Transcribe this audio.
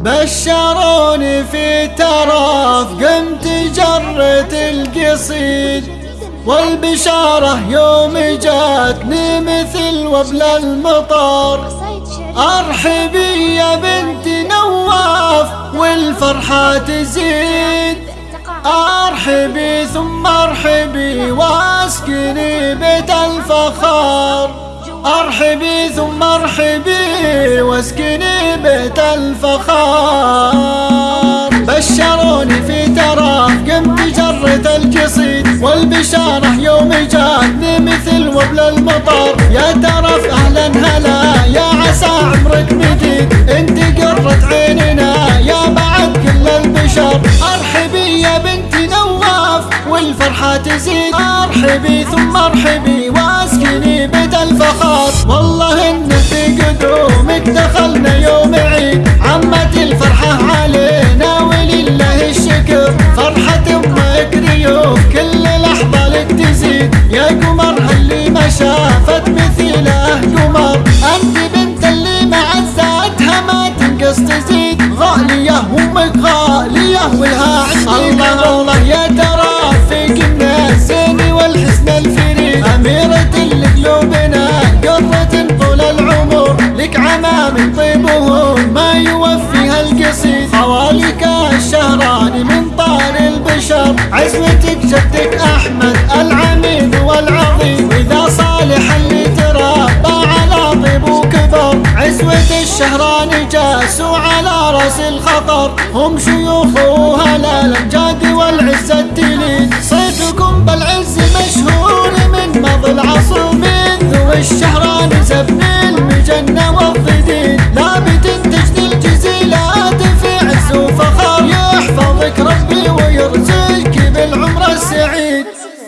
بشروني في ترف قمت جرت القصيد. والبشارة يوم جاتني مثل وبل المطر أرحبي يا بنت نواف والفرحة تزيد. أرحبي ثم أرحبي وأسكني بيت الفخار. أرحبي ثم أرحبي وأسكني بيت الفخار. بشروني في تراف قمت جرت القصيد والبشارة يوم جاتني مثل وبل المطر يا ترف أهلا هلا يا عسى عمرك مديد أنت قرة عيننا يا بعد كل البشر. أرحبي يا بنت نواف والفرحة تزيد. أرحبي ثم أرحبي وأسكني بيت الفخار. والله ان في قدومك العمر لك عمام طيبهم ما يوفيها القصيد خوالك الشهراني من طار البشر. عزوتك جدك أحمد العميد والعظيم. وإذا صالح اللي تربى على طيب وكبر. عزوة الشهراني جاسوا على رأس الخطر. هم شيوخ it.